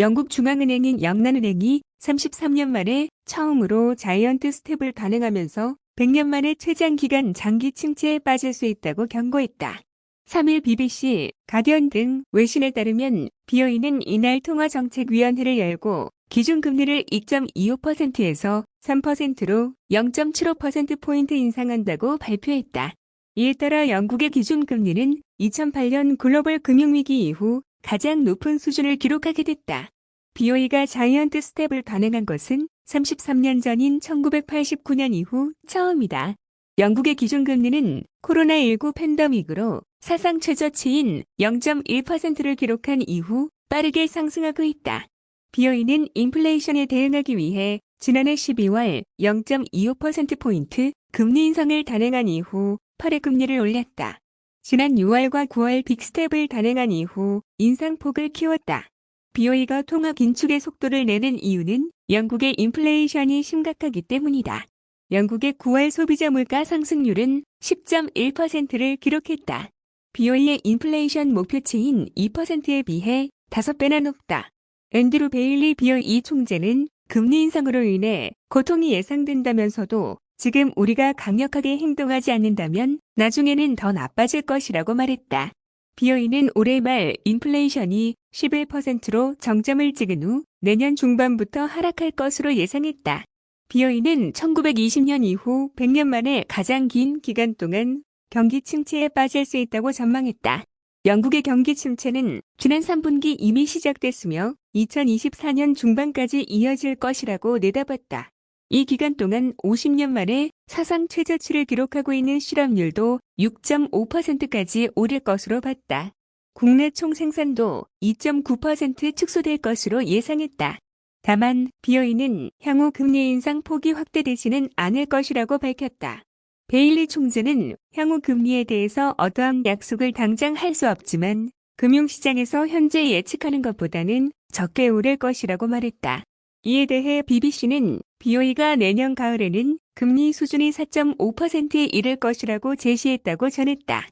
영국 중앙은행인 영란은행이 33년 만에 처음으로 자이언트 스텝을 단행하면서 100년 만에 최장 기간 장기 침체에 빠질 수 있다고 경고했다. 3일 BBC, 가디언 등 외신에 따르면 비어있는 이날 통화정책위원회를 열고 기준금리를 2.25%에서 3%로 0.75%포인트 인상한다고 발표했다. 이에 따라 영국의 기준금리는 2008년 글로벌 금융위기 이후 가장 높은 수준을 기록하게 됐다. BOE가 자이언트 스텝을 단행한 것은 33년 전인 1989년 이후 처음이다. 영국의 기준금리는 코로나19 팬데믹으로 사상 최저치인 0.1%를 기록한 이후 빠르게 상승하고 있다. 비어있는 인플레이션에 대응하기 위해 지난해 12월 0.25%포인트 금리 인상을 단행한 이후 8회 금리를 올렸다. 지난 6월과 9월 빅스텝을 단행한 이후 인상폭을 키웠다. BOE가 통화 긴축의 속도를 내는 이유는 영국의 인플레이션이 심각하기 때문이다. 영국의 9월 소비자 물가 상승률은 10.1%를 기록했다. BOE의 인플레이션 목표치인 2%에 비해 5배나 높다. 앤드루 베일리 BOE 총재는 금리 인상으로 인해 고통이 예상된다면서도 지금 우리가 강력하게 행동하지 않는다면 나중에는 더 나빠질 것이라고 말했다. 비어있는 올해 말 인플레이션이 11%로 정점을 찍은 후 내년 중반부터 하락할 것으로 예상했다. 비어있는 1920년 이후 100년 만에 가장 긴 기간 동안 경기 침체에 빠질 수 있다고 전망했다. 영국의 경기 침체는 지난 3분기 이미 시작됐으며 2024년 중반까지 이어질 것이라고 내다봤다. 이 기간 동안 50년 만에 사상 최저치를 기록하고 있는 실업률도 6.5%까지 오를 것으로 봤다. 국내 총생산도 2.9% 축소될 것으로 예상했다. 다만 비어있는 향후 금리 인상 폭이 확대되지는 않을 것이라고 밝혔다. 베일리 총재는 향후 금리에 대해서 어떠한 약속을 당장 할 수 없지만 금융시장에서 현재 예측하는 것보다는 적게 오를 것이라고 말했다. 이에 대해 BBC는 BOE가 내년 가을에는 금리 수준이 4.5%에 이를 것이라고 제시했다고 전했다.